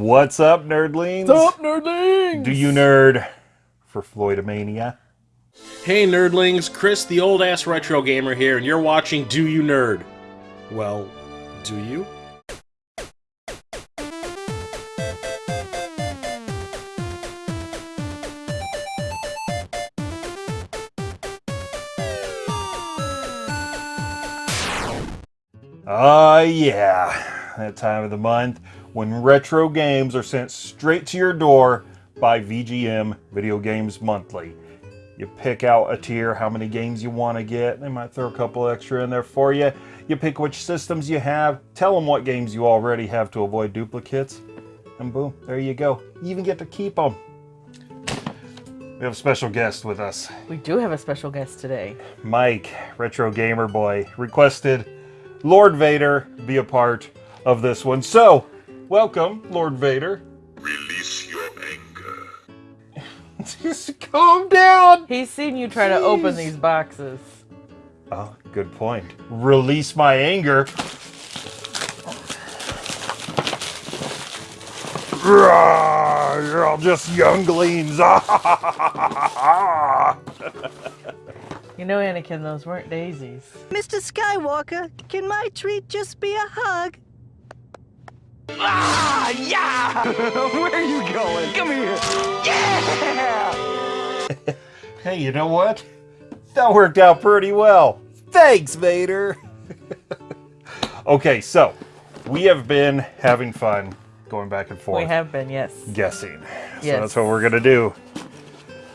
What's up, nerdlings? What's up, nerdlings? Do you nerd for Floydomania? Hey, nerdlings. Chris, the old ass retro gamer here, and you're watching Do You Nerd? Well, do you? Ah, uh, yeah. That time of the month when retro games are sent straight to your door by VGM Video Games Monthly. You pick out a tier, how many games you want to get. They might throw a couple extra in there for you. You pick which systems you have. Tell them what games you already have to avoid duplicates. And boom, there you go. You even get to keep them. We have a special guest with us. We do have a special guest today. Mike, Retro Gamer Boy, requested Lord Vader be a part of this one. So, welcome, Lord Vader. Release your anger. Just calm down. He's seen you try Jeez. to open these boxes. Oh, good point. Release my anger. You're all just younglings. You know, Anakin, those weren't daisies. Mr. Skywalker, can my treat just be a hug? Ah, yeah! Where are you going? Come here! Yeah! hey, you know what? That worked out pretty well. Thanks, Vader! okay, so, we have been having fun going back and forth. We have been, yes. Guessing. Yes. So that's what we're going to do.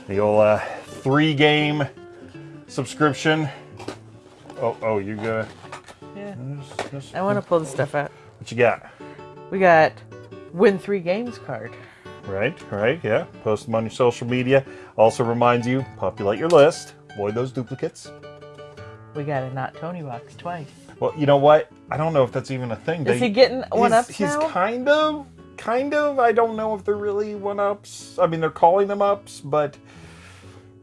The old uh, three-game subscription. Oh, oh, you got. Yeah. Just, just, I want to pull the stuff out. What you got? We got win three games card. Right, right, yeah. Post them on your social media. Also reminds you, populate your list. Avoid those duplicates. We got a not Tony box twice. Well, you know what? I don't know if that's even a thing. Is they, he getting one he's, ups He's now? kind of, kind of. I don't know if they're really one ups. I mean, they're calling them ups, but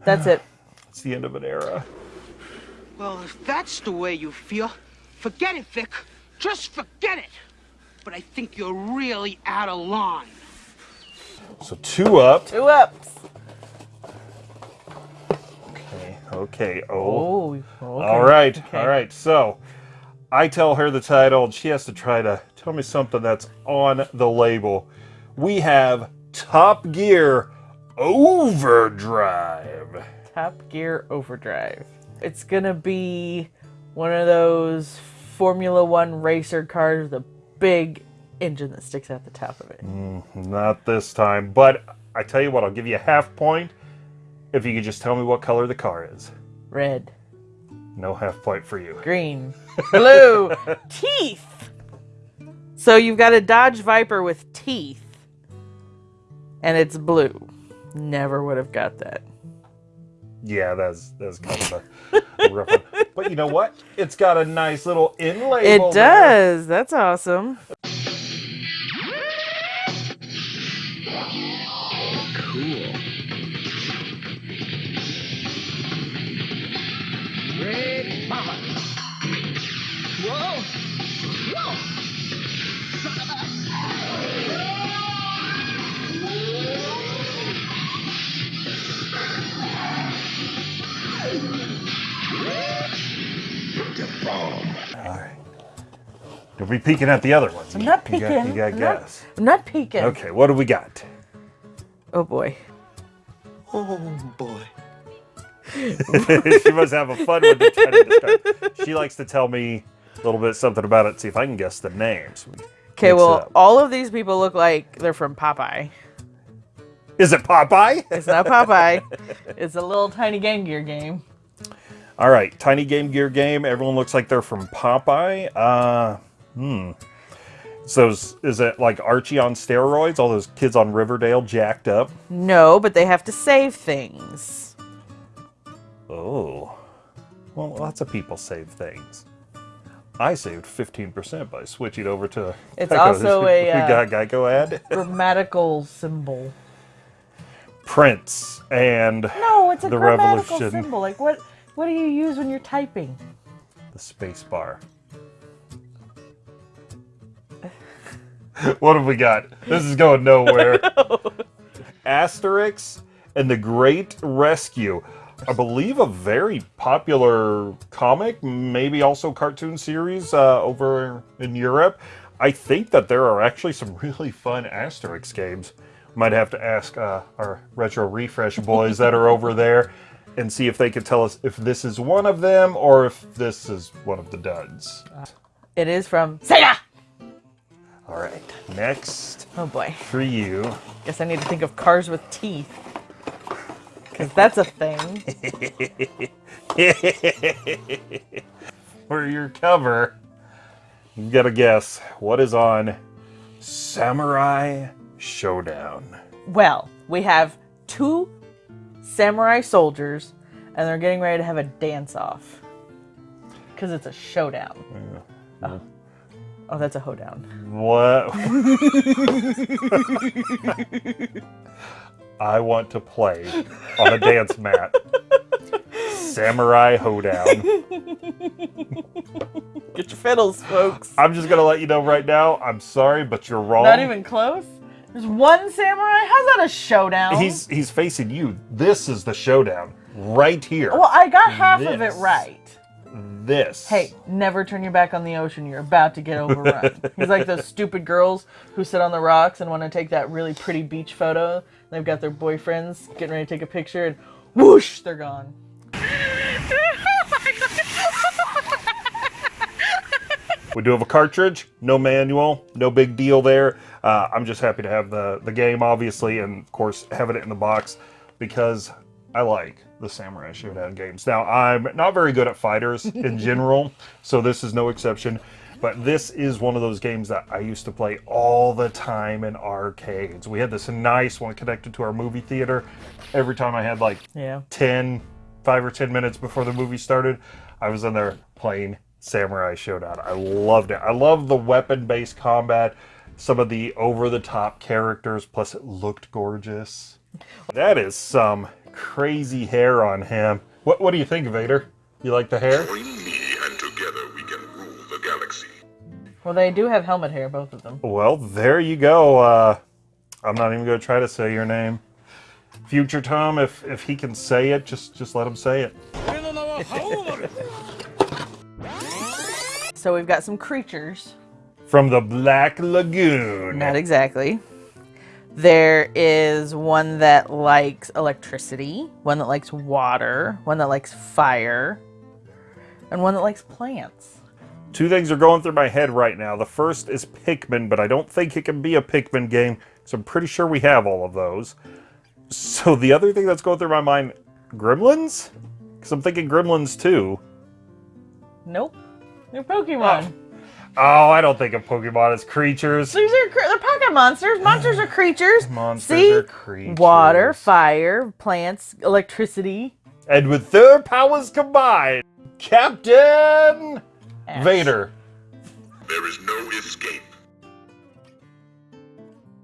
that's it. It's the end of an era. Well, if that's the way you feel, forget it, Vic. Just forget it. But I think you're really out of line. So two up. Two ups. Okay, okay. Oh. oh okay. All right, okay. all right. So I tell her the title, and she has to try to tell me something that's on the label. We have Top Gear Overdrive. Top Gear Overdrive. It's gonna be one of those Formula One racer cars with a big engine that sticks out the top of it. Mm, not this time, but I tell you what, I'll give you a half point if you could just tell me what color the car is. Red. No half point for you. Green. Blue. teeth. So you've got a Dodge Viper with teeth, and it's blue. Never would have got that. Yeah, that's that's kind of a, a rough one. But you know what? It's got a nice little inlay. It does. There. That's awesome. You'll be peeking at the other ones. I'm not peeking. You got, you got I'm guess. Not, I'm not peeking. Okay, what do we got? Oh boy. Oh boy. she must have a fun one to try to describe. She likes to tell me a little bit something about it, see if I can guess the names. Okay, well, all of these people look like they're from Popeye. Is it Popeye? It's not Popeye. it's a little tiny Game Gear game. All right, tiny Game Gear game. Everyone looks like they're from Popeye. Uh, Hmm. So is, is it like Archie on steroids? All those kids on Riverdale jacked up? No, but they have to save things. Oh. Well, lots of people save things. I saved 15% by switching over to It's Geico. also a we got Geico ad. grammatical symbol. Prince and No, it's a the grammatical revolution. symbol. Like what what do you use when you're typing? The space bar. what have we got? This is going nowhere. Asterix and the Great Rescue. I believe a very popular comic, maybe also cartoon series uh, over in Europe. I think that there are actually some really fun Asterix games. Might have to ask uh, our Retro Refresh boys that are over there and see if they could tell us if this is one of them or if this is one of the duds. It is from Sega. All right, next Oh boy. for you. Guess I need to think of cars with teeth. Because that's a thing. For your cover, you gotta guess what is on Samurai Showdown. Well, we have two samurai soldiers, and they're getting ready to have a dance off. Because it's a showdown. Oh. Oh, that's a hoedown. What? I want to play on a dance mat. Samurai Hoedown. Get your fiddles, folks. I'm just gonna let you know right now. I'm sorry, but you're wrong. Not even close? There's one samurai? How's that a showdown? He's he's facing you. This is the showdown right here. Well, I got half of it right. This. Hey, never turn your back on the ocean. You're about to get overrun. He's like those stupid girls who sit on the rocks and want to take that really pretty beach photo. They've got their boyfriends getting ready to take a picture, and whoosh, they're gone. We do have a cartridge, no manual, no big deal there. Uh, I'm just happy to have the, the game, obviously, and of course, having it in the box because I like the Samurai Showdown games. Now, I'm not very good at fighters in general, so this is no exception. But this is one of those games that I used to play all the time in arcades. We had this nice one connected to our movie theater. Every time I had like Yeah. 10, 5 or 10 minutes before the movie started, I was in there playing Samurai Showdown. I loved it. I love the weapon based combat, some of the over the top characters, plus it looked gorgeous. That is some crazy hair on him. What, what do you think, Vader? You like the hair? Join me, and together we can rule the galaxy. Well, they do have helmet hair, both of them. Well, there you go. Uh, I'm not even going to try to say your name. Future Tom, if if he can say it, just just let him say it. So we've got some creatures. From the Black Lagoon. Not exactly. There is one that likes electricity, one that likes water, one that likes fire, and one that likes plants. Two things are going through my head right now. The first is Pikmin, but I don't think it can be a Pikmin game, so I'm pretty sure we have all of those. So the other thing that's going through my mind, Gremlins? Because I'm thinking Gremlins too. Nope. They're Pokemon. Oh, Oh, I don't think of Pokemon as creatures. These are cre- they're pocket monsters. Monsters are creatures. Monsters See? are creatures. Water, fire, plants, electricity. And with their powers combined, Captain Ash. Vader There is no escape.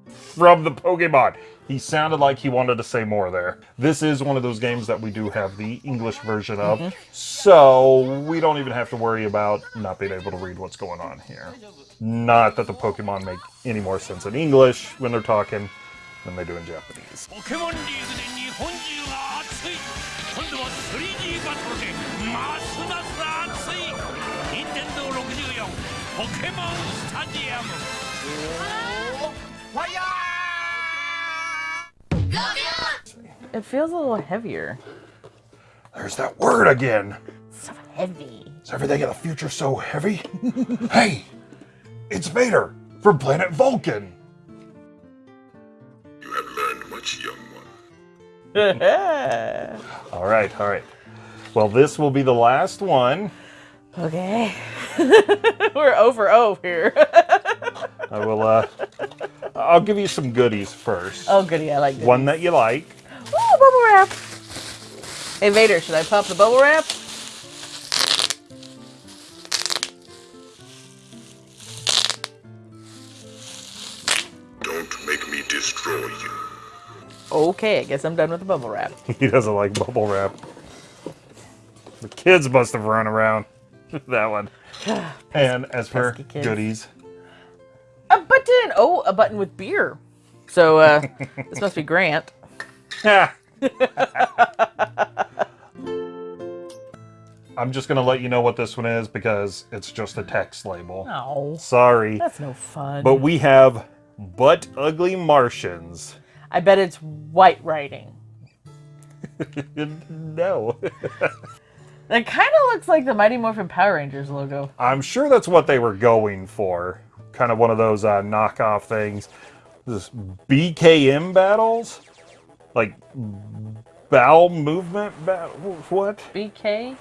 from the Pokemon. He sounded like he wanted to say more there. This is one of those games that we do have the English version of, mm -hmm. so we don't even have to worry about not being able to read what's going on here. Not that the Pokemon make any more sense in English when they're talking than they do in Japanese. Pokemon Stadium! Fire! It feels a little heavier. There's that word again. So heavy. Is everything in the future so heavy? hey, it's Vader from planet Vulcan. You have learned much, young one. All right, all right. Well, this will be the last one. okay. We're over O here. I will. uh I'll give you some goodies first. oh, goody. I like this. One that you like. Ooh, wrap. Hey, Vader, should I pop the bubble wrap? Don't make me destroy you. Okay, I guess I'm done with the bubble wrap. He doesn't like bubble wrap. The kids must have run around that one. And as for kids. goodies, A button! oh, a button with beer. So uh, this must be Grant. Yeah. I'm just gonna let you know what this one is because it's just a text label. Oh, Sorry. that's no fun. But we have Butt Ugly Martians. I bet it's white writing. no. That kind of looks like the Mighty Morphin Power Rangers logo. I'm sure that's what they were going for. Kind of one of those uh, knockoff things. This BKM battles? Like bowel movement battle? What? BK?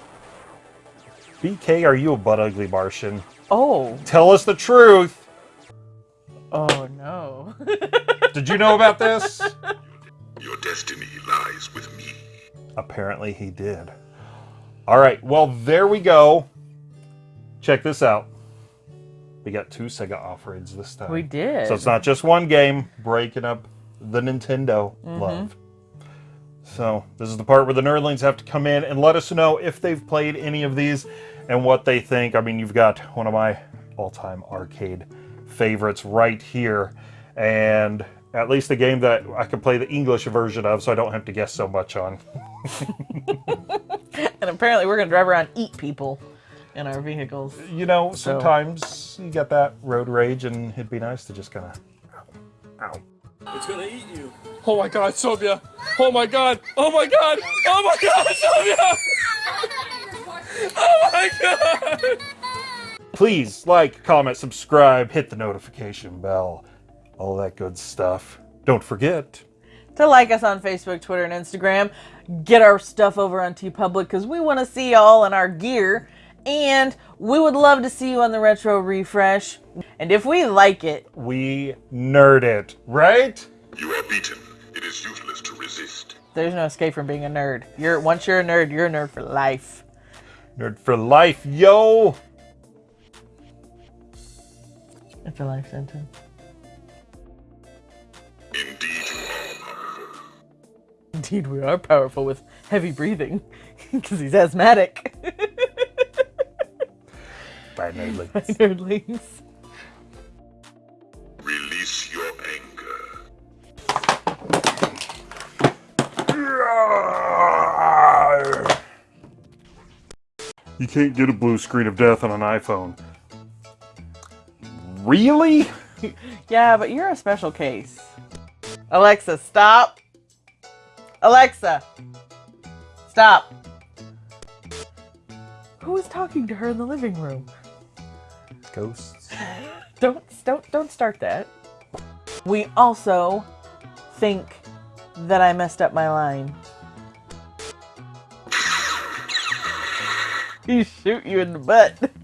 BK, are you a butt ugly Martian? Oh. Tell us the truth. Oh no. Did you know about this? Your destiny lies with me. Apparently he did. All right, well, there we go. Check this out. We got two Sega offerings this time. we did. So it's not just one game breaking up the Nintendo love. So this is the part where the nerdlings have to come in and let us know if they've played any of these and what they think. I mean, you've got one of my all-time arcade favorites right here, and at least a game that I can play the English version of, so I don't have to guess so much on. and apparently we're gonna drive around and eat people in our vehicles. You know, So- sometimes you get that road rage, and it'd be nice to just kind of, ow. It's gonna eat you. Oh my god, Sylvia! Oh my god! Oh my god! Oh my god, Sylvia! Oh my god! Please like, comment, subscribe, hit the notification bell, all that good stuff. Don't forget, To like us on Facebook, Twitter, and Instagram. Get our stuff over on TeePublic because we want to see y'all in our gear. And we would love to see you on the Retro Refresh. And if we like it, we nerd it, right? You are beaten. It is useless to resist. there's no escape from being a nerd. You're once you're a nerd, you're a nerd for life. Nerd for life, yo! It's a life sentence. Indeed, you are. Indeed, we are powerful with heavy breathing because he's asthmatic. Bye, nerdlings. Nerdlings. Release your anger. You can't get a blue screen of death on an iPhone. Really? Yeah, but you're a special case. Alexa, stop. Alexa, stop. Who is talking to her in the living room? Ghosts. Don't don't don't start that. We also think that I messed up my line. He shoot you in the butt.